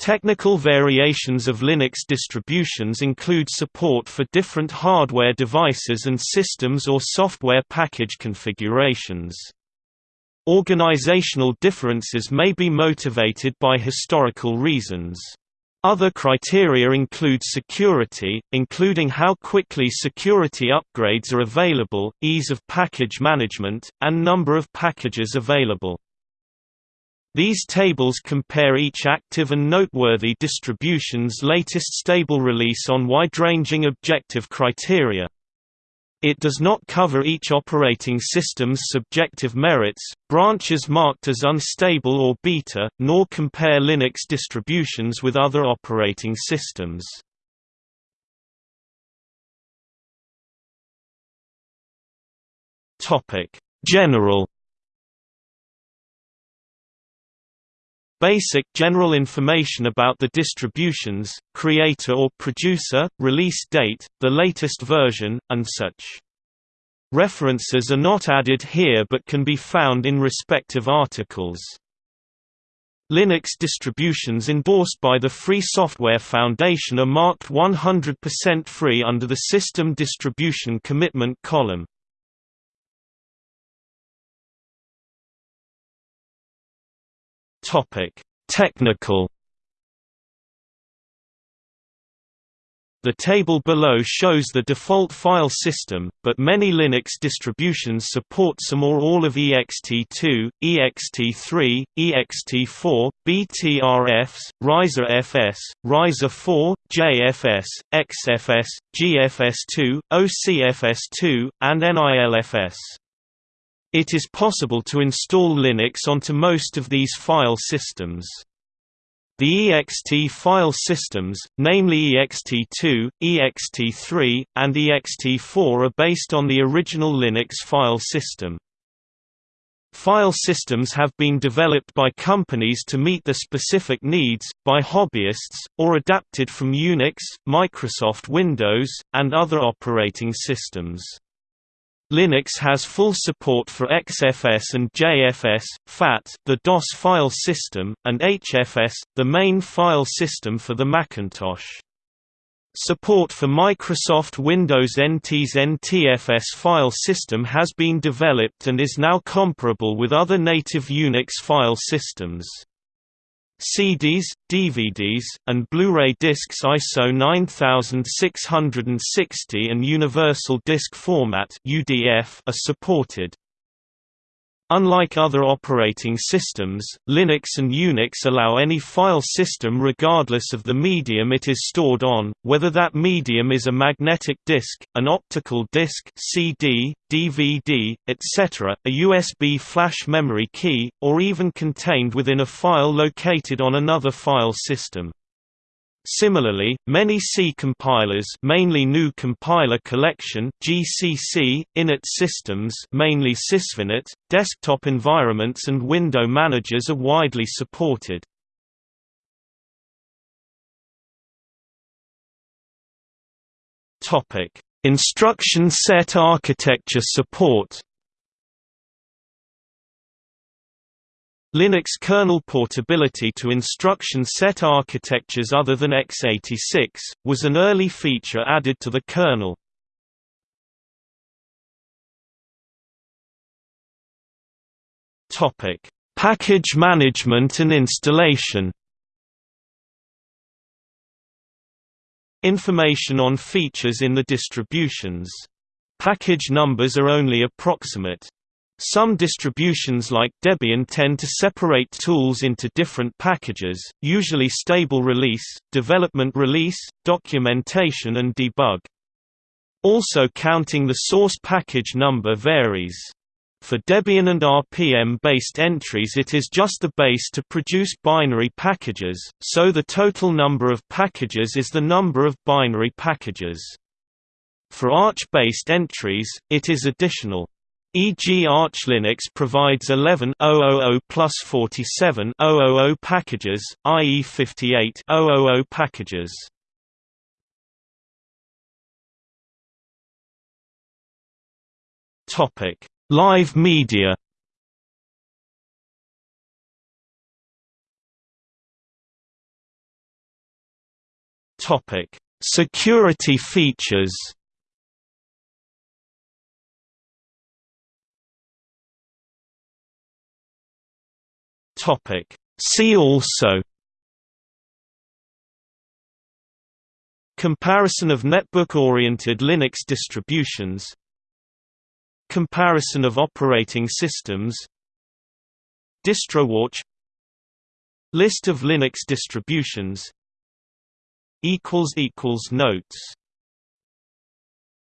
Technical variations of Linux distributions include support for different hardware devices and systems or software package configurations. Organizational differences may be motivated by historical reasons. Other criteria include security, including how quickly security upgrades are available, ease of package management, and number of packages available. These tables compare each active and noteworthy distribution's latest stable release on wide-ranging objective criteria. It does not cover each operating system's subjective merits, branches marked as unstable or beta, nor compare Linux distributions with other operating systems. General Basic general information about the distributions, creator or producer, release date, the latest version, and such. References are not added here but can be found in respective articles. Linux distributions endorsed by the Free Software Foundation are marked 100% free under the System Distribution Commitment column. Topic: Technical The table below shows the default file system, but many Linux distributions support some or all of ext2, ext3, ext4, BTRFs, ReiserFS, ReiserFS, JFS, XFS, GFS2, OCFS2, and NILFS. It is possible to install Linux onto most of these file systems. The ext file systems, namely ext2, ext3, and ext4 are based on the original Linux file system. File systems have been developed by companies to meet the specific needs, by hobbyists, or adapted from Unix, Microsoft Windows, and other operating systems. Linux has full support for XFS and JFS, FAT, the DOS file system, and HFS, the main file system for the Macintosh. Support for Microsoft Windows NT's NTFS file system has been developed and is now comparable with other native Unix file systems. CDs, DVDs, and Blu-ray discs ISO 9660 and Universal Disc Format are supported. Unlike other operating systems, Linux and Unix allow any file system regardless of the medium it is stored on, whether that medium is a magnetic disk, an optical disk CD, DVD, etc., a USB flash memory key, or even contained within a file located on another file system. Similarly, many C compilers mainly GNU Compiler Collection GCC, init systems mainly Sysvinit, desktop environments and window managers are widely supported. Instruction set architecture support Linux kernel portability to instruction set architectures other than x86, was an early feature added to the kernel. Package management and installation Information on features in the distributions. Package numbers are only approximate. Some distributions like Debian tend to separate tools into different packages, usually stable release, development release, documentation and debug. Also counting the source package number varies. For Debian and RPM-based entries it is just the base to produce binary packages, so the total number of packages is the number of binary packages. For Arch-based entries, it is additional. E.g. Arch Linux provides 11 plus 47 packages, i.e. 58 packages. Topic: Live media. Topic: Security features. Topic: See also Comparison of netbook-oriented Linux distributions Comparison of operating systems DistroWatch List of Linux distributions Notes